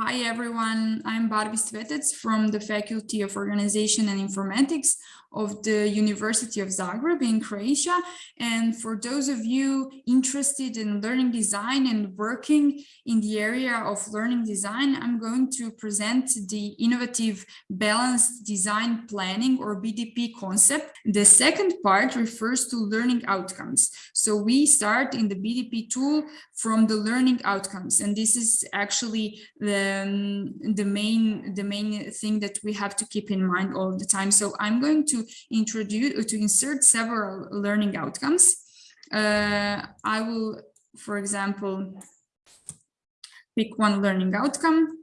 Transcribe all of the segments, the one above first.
Hi everyone, I'm Barbi Svetec from the Faculty of Organization and Informatics of the University of Zagreb in Croatia. And for those of you interested in learning design and working in the area of learning design, I'm going to present the innovative balanced design planning or BDP concept. The second part refers to learning outcomes. So we start in the BDP tool from the learning outcomes. And this is actually the, um, the main the main thing that we have to keep in mind all the time. So I'm going to introduce to insert several learning outcomes. Uh, I will, for example, pick one learning outcome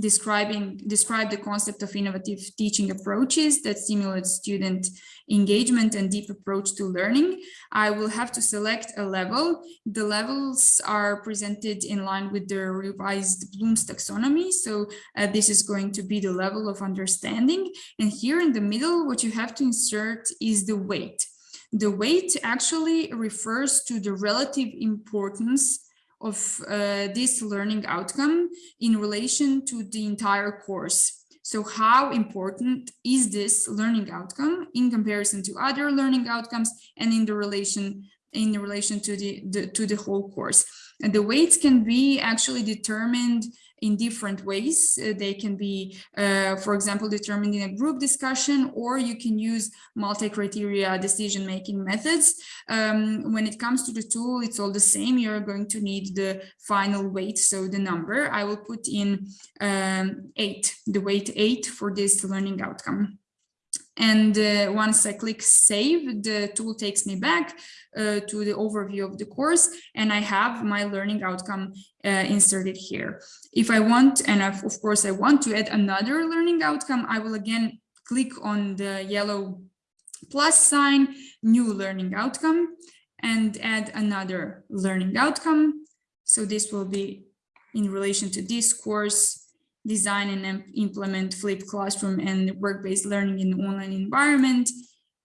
describing describe the concept of innovative teaching approaches that stimulate student engagement and deep approach to learning. I will have to select a level. The levels are presented in line with the revised Bloom's taxonomy. So uh, this is going to be the level of understanding. And here in the middle, what you have to insert is the weight. The weight actually refers to the relative importance of uh, this learning outcome in relation to the entire course. So how important is this learning outcome in comparison to other learning outcomes and in the relation in relation to the, the to the whole course? And the weights can be actually determined in different ways. Uh, they can be, uh, for example, determined in a group discussion, or you can use multi-criteria decision-making methods. Um, when it comes to the tool, it's all the same. You're going to need the final weight, so the number. I will put in um, eight, the weight eight for this learning outcome. And uh, once I click save, the tool takes me back uh, to the overview of the course and I have my learning outcome uh, inserted here. If I want, and of course I want to add another learning outcome, I will again click on the yellow plus sign, new learning outcome, and add another learning outcome. So this will be in relation to this course design and implement flipped classroom and work-based learning in online environment,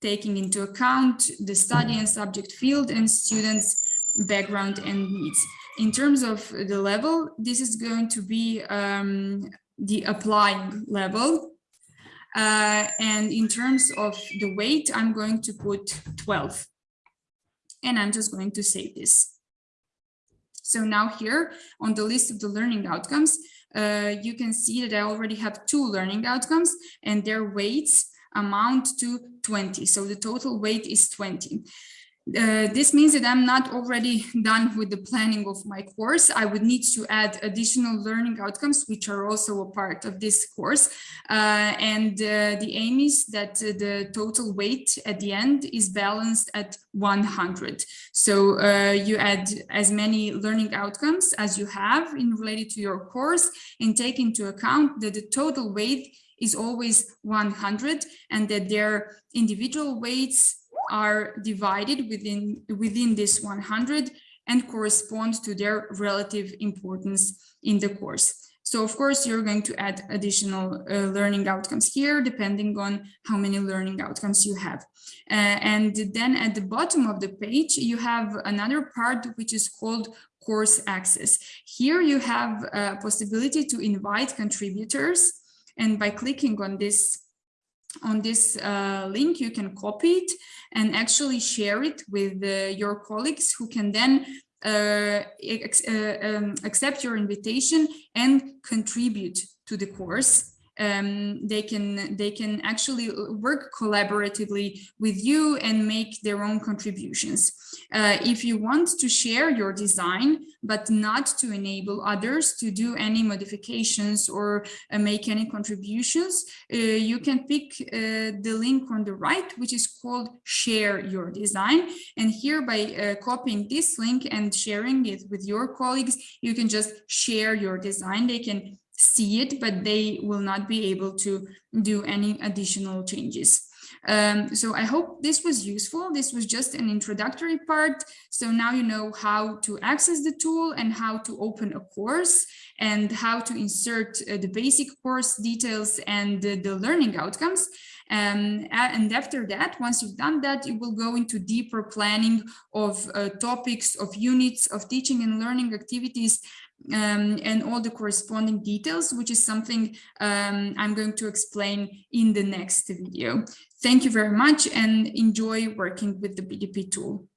taking into account the study and subject field and students background and needs. In terms of the level, this is going to be um, the applying level. Uh, and in terms of the weight, I'm going to put 12. And I'm just going to save this. So now here on the list of the learning outcomes, uh, you can see that I already have two learning outcomes and their weights amount to 20. So the total weight is 20. Uh, this means that I'm not already done with the planning of my course. I would need to add additional learning outcomes, which are also a part of this course. Uh, and uh, the aim is that the total weight at the end is balanced at 100. So uh, you add as many learning outcomes as you have in related to your course and take into account that the total weight is always 100 and that their individual weights are divided within, within this 100 and correspond to their relative importance in the course. So of course, you're going to add additional uh, learning outcomes here, depending on how many learning outcomes you have. Uh, and then at the bottom of the page, you have another part which is called course access. Here you have a possibility to invite contributors. And by clicking on this on this uh, link, you can copy it and actually share it with uh, your colleagues who can then uh, uh, um, accept your invitation and contribute to the course um, they can they can actually work collaboratively with you and make their own contributions. Uh, if you want to share your design, but not to enable others to do any modifications or uh, make any contributions, uh, you can pick uh, the link on the right, which is called share your design. And here by uh, copying this link and sharing it with your colleagues, you can just share your design. They can see it, but they will not be able to do any additional changes. Um, so I hope this was useful. This was just an introductory part. So now you know how to access the tool and how to open a course and how to insert uh, the basic course details and uh, the learning outcomes. Um, and after that, once you've done that, you will go into deeper planning of uh, topics, of units, of teaching and learning activities um, and all the corresponding details, which is something um, I'm going to explain in the next video. Thank you very much and enjoy working with the BDP tool.